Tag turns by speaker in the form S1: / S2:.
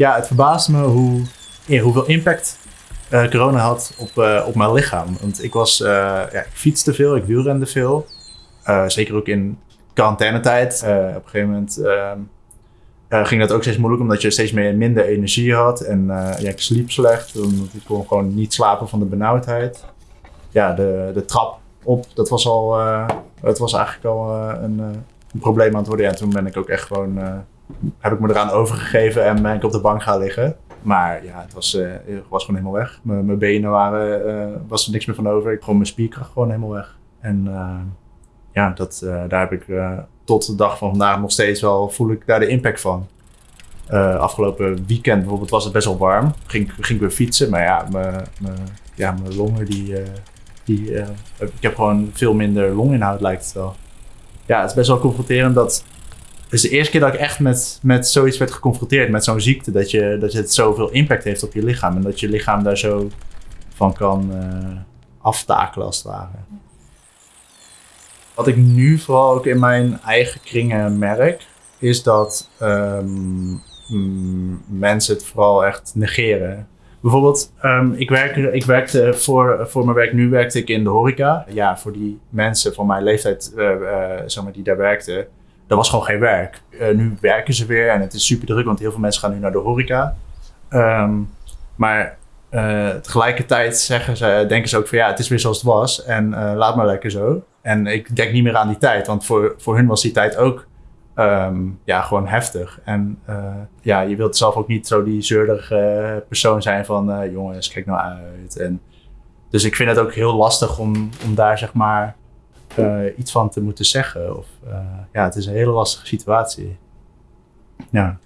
S1: Ja, het verbaasde me hoe, ja, hoeveel impact eh, corona had op, eh, op mijn lichaam. Want ik, was, eh, ja, ik fietste veel, ik wielrende veel. Eh, zeker ook in quarantainetijd. Eh, op een gegeven moment ehm, eh, ging dat ook steeds moeilijk omdat je steeds meer, minder energie had. En eh, ja, ik sliep slecht, omdat ik kon gewoon niet slapen van de benauwdheid. Ja, de, de trap op, dat was al, eh, het was eigenlijk al eh, een, eh, probleem aan het worden. Ja, toen ben ik ook echt gewoon, eh, heb ik me eraan overgegeven en ben ik op de bank gaan liggen. Maar ja, het was, eh, was gewoon helemaal weg. Mijn benen waren, eh, was er niks meer van over. Ik gewoon mijn spierkracht gewoon helemaal weg. En eh, ja, dat, daar heb ik tot de dag van vandaag nog steeds wel, voel ik daar de impact van. Afgelopen weekend bijvoorbeeld was het best wel warm. Ging, ging ik weer fietsen, maar ja, mijn, ja, mijn longen die, die ik heb gewoon veel minder longinhoud lijkt het wel. Ja, het is best wel confronterend dat is de eerste keer dat ik echt met, met zoiets werd geconfronteerd, met zo'n ziekte, dat, je, dat het zoveel impact heeft op je lichaam en dat je lichaam daar zo van kan eh, aftakelen als het ware. Wat ik nu vooral ook in mijn eigen kringen merk, is dat ehm, mm, mensen het vooral echt negeren. Bijvoorbeeld, ehm, ik, werk, ik werkte voor, voor mijn werk nu werkte ik in de horeca. Ja, voor die mensen van mijn leeftijd maar, die daar werkten, dat was gewoon geen werk. Eh, nu werken ze weer en het is super druk, want heel veel mensen gaan nu naar de horeca. Ehm, maar eh, tegelijkertijd zeggen ze, denken ze ook van ja, het is weer zoals het was en eh, laat maar lekker zo. En ik denk niet meer aan die tijd, want voor, voor hun was die tijd ook ehm, ja, gewoon heftig. En ja, je wilt zelf ook niet zo die zeurige persoon zijn van jongens, kijk nou uit. En, dus ik vind het ook heel lastig om, om daar zeg maar eh, iets van te moeten zeggen. Of, eh, ja, het is een hele lastige situatie. Ja.